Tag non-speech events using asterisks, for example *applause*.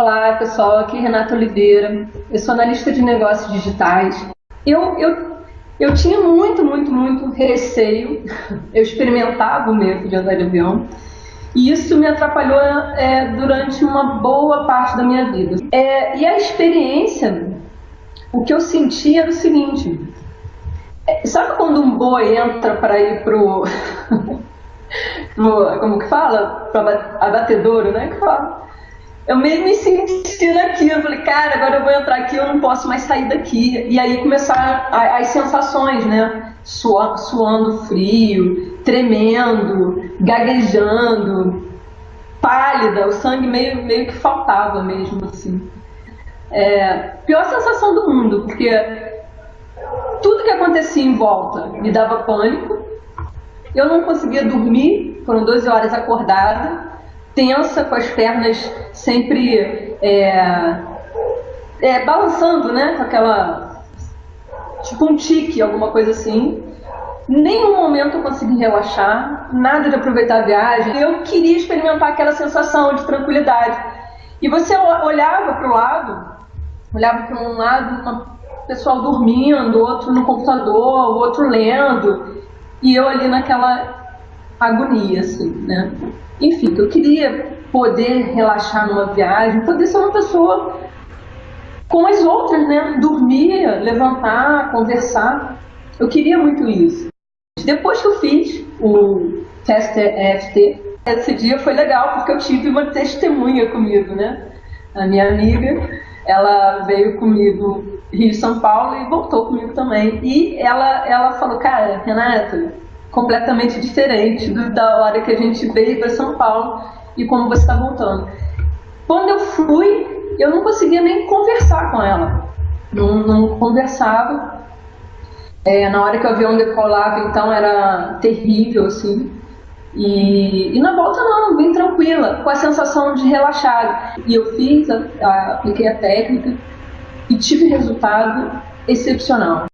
Olá pessoal, aqui é Renata Oliveira, eu sou analista de negócios digitais. Eu, eu, eu tinha muito, muito, muito receio, *laughs* eu experimentava o medo de andar de avião e isso me atrapalhou é, durante uma boa parte da minha vida. É, e a experiência, o que eu senti era o seguinte: é, sabe quando um boi entra para ir pro, *laughs* pro. como que fala? Para abatedouro, né? Que fala eu meio me senti naquilo. Eu falei, cara, agora eu vou entrar aqui, eu não posso mais sair daqui. E aí começaram as sensações, né? Suando frio, tremendo, gaguejando, pálida, o sangue meio, meio que faltava mesmo, assim. É, pior sensação do mundo, porque tudo que acontecia em volta me dava pânico, eu não conseguia dormir, foram 12 horas acordada, tensa, com as pernas sempre é, é, balançando, né? Com aquela. tipo um tique, alguma coisa assim. Nenhum momento eu consegui relaxar, nada de aproveitar a viagem. Eu queria experimentar aquela sensação de tranquilidade. E você olhava para o lado, olhava para um lado, o pessoal dormindo, outro no computador, outro lendo, e eu ali naquela agonia, assim, né? Enfim, eu queria poder relaxar numa viagem, poder ser uma pessoa com as outras, né? Dormir, levantar, conversar. Eu queria muito isso. Depois que eu fiz o teste EFT, esse dia foi legal porque eu tive uma testemunha comigo, né? A minha amiga, ela veio comigo Rio São Paulo e voltou comigo também. E ela, ela falou, cara, Renata, completamente diferente do, da hora que a gente veio para São Paulo e como você está voltando. Quando eu fui, eu não conseguia nem conversar com ela. Não, não conversava. É, na hora que o avião decolava, então era terrível, assim. E, e na volta não, bem tranquila, com a sensação de relaxado. E eu fiz, a, a, apliquei a técnica e tive resultado excepcional.